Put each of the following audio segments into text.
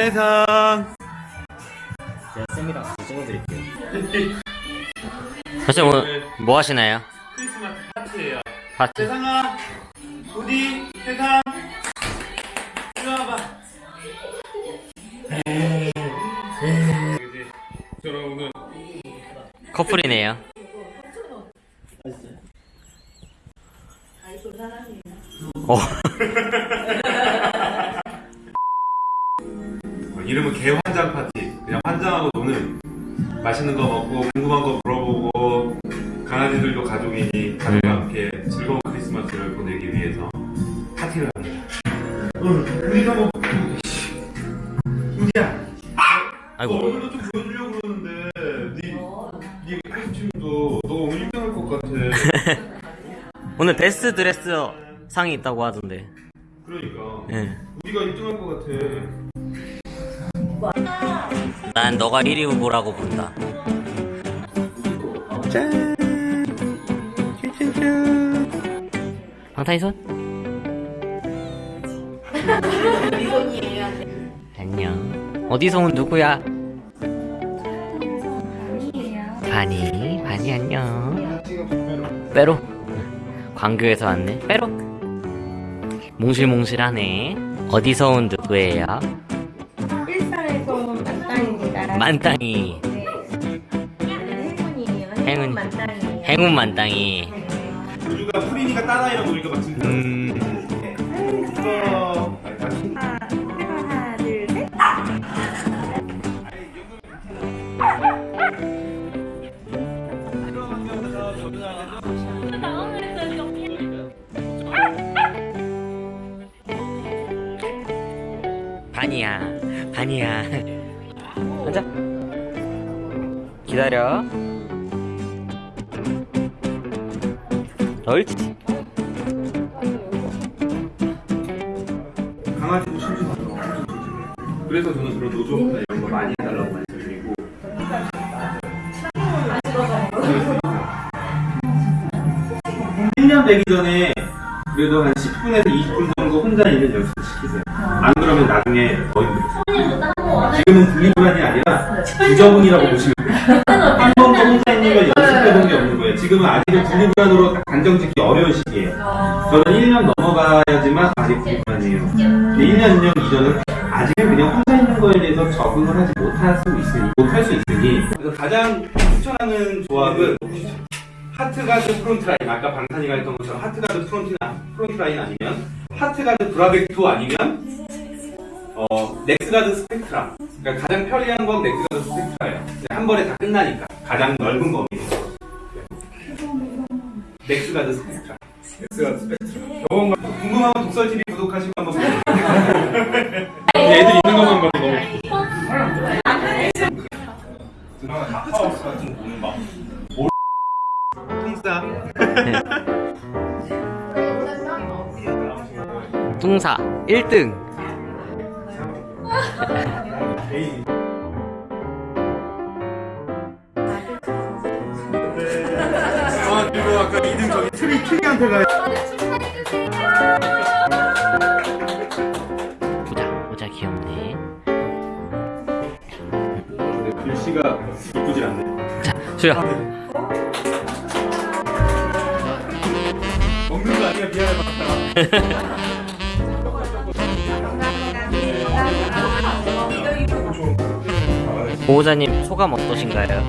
세상 제가 쌤이랑 같이 찍어드릴게요. 선생님 오늘 뭐 하시나요? 크리스마스 파티예요. 파티 세상아, 어디 세상 이리 와봐. 저는 오늘 커플이네요 어, 어, 이름은 개환장 파티. 그냥 환장하고 노는 맛있는 거 먹고 궁금한 거 물어보고 강아지들도 가족이니 가족과 함께 즐거운 크리스마스를 보내기 위해서 파티를 합니다. 어, 우리가 뭐 우리야. 아이고 얼굴도 좀 보여주려고 그러는데 네, 네 코스튬도 너 오늘 1등할 것 같아. 오늘 베스트 드레스 상이 있다고 하던데 그러니까 예. 우리가 1등할 것 같아. 난 너가 1위 후보라고 본다. 짠. 방탄이손? 안녕. 어디서 온 누구야? 바니 바니 안녕. 빼로. 광교에서 왔네. 빼로. 몽실몽실하네. 어디서 온 누구예요? 만땅이 네. 행운이에요. 행운. 행운 만땅이에요. 행운 만땅이 우주가 프린이가 따라이라고 그러니까 막 지금 음 이거 하나, 둘, 셋. 반이야 반이야 앉아 기다려 옳지 강아지도 심심하죠. 그래서 저는 그런 노조나 이런 거 많이 해달라고 말씀드리고 일년 되기 전에 그래도 한 10분에서 20분 정도 혼자 있는 연습을 시키세요. 안 그러면 나중에 더 힘들어요. 지금은 분리불안이 아니라 부정이라고 보시면 돼요. 한 번도 혼자 있는 걸 연습해본 게 없는 거예요. 지금은 아직은 분리불안으로 딱 단정 짓기 어려운 시기예요. 저는 1년 넘어가야지만 아직 분리불안이에요. 근데 1년, 2년 이전은 아직은 그냥 혼자 있는 거에 대해서 적응을 하지 못할 수 있으니, 못할 수 있으니. 그래서 가장 추천하는 조합은 하트가드 프론트라인. 아까 방탄이가 했던 것처럼 하트가드 프론트, 프론트라인 아니면 하트가드 브라벡토 아니면 어, 넥스가드 스펙트라. 그러니까 가장 편리한 건 넥스가드 스펙트라예요. 한 번에 다 끝나니까. 가장 넓은 범위로. 넥스가드 스펙트라. 넥스가드 스펙트라. 궁금하면 독설TV 구독하시고 한번 보세요. 애들 있는 것만 봐도 너무 하우스 같은 거는 막 통사 뚱사 1등 아 그리고 아까 2등 저기 트리 트리한테 가 보자 보자 귀엽네 글씨가 이쁘질 않네 자 수야 먹는 거 아니야 미안해 맞다 보호자님 소감 어떠신가요?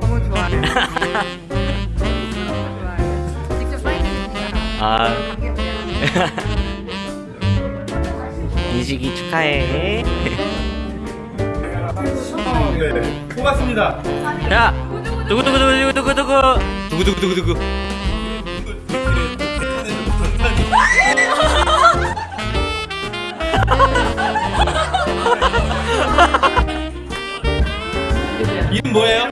너무 좋아요. 직접 사인해주신 아. 인식이 축하해. 네. 고맙습니다. 자 두구 두구 두구 두구 두구. 두구 두구 두구 두구 이름 뭐예요?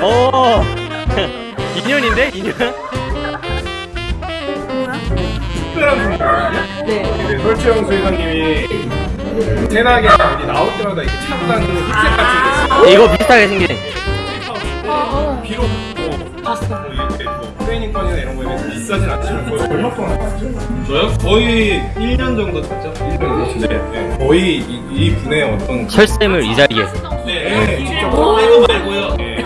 아오 인연인데 인연? 특별한 분이거든요 네. 설채영 수회장님이 세나게 어디 나올 때마다 이렇게 차고 다니는 힙색 같은 게 이거 비슷하게 생긴 저요? 거의 1년 정도 탔죠. 1년 네. 네. 거의 이, 이 분의 어떤 철쌤을 이 자리에서 네, 네, 직접 빼고 말고요. 네.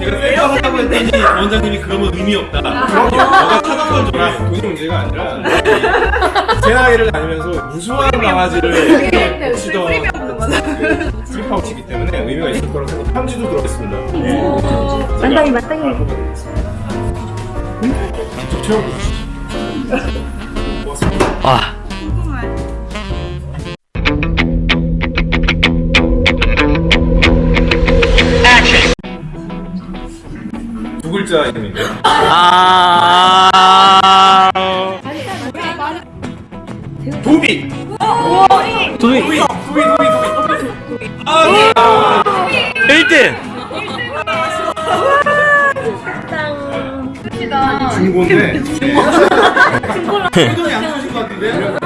제가 빼고 하라고 했더니 원장님이 그러면 의미 없다. 너가 타던 걸 줘라. 돈이 문제가 아니라 제 나이를 다니면서 무수한 강아지를 치던 그 프리파우치이기 때문에 의미가 있을 거라고 생각 편지도 들어있습니다 마땅히 마땅히. 고맙습니다 아. 두 글자 이름인데요? 아. 도비! 중고인데 이건 양보하신 것 같은데요?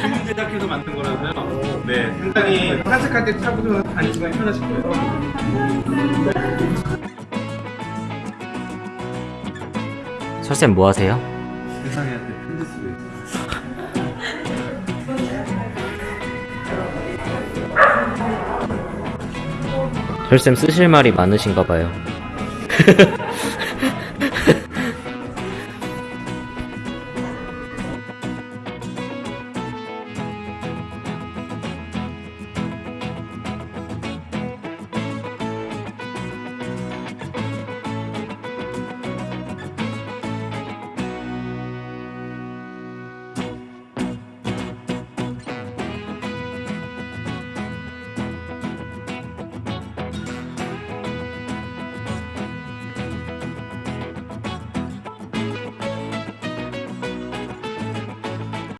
주문 제작해서 만든 거라서요. 네, 상당히 산책할 때 타고 다니시면 편하실 거예요. 철쌤 뭐 하세요? 세상에한테 편지 쓰고 있어요. 철쌤 쓰실 말이 많으신가 봐요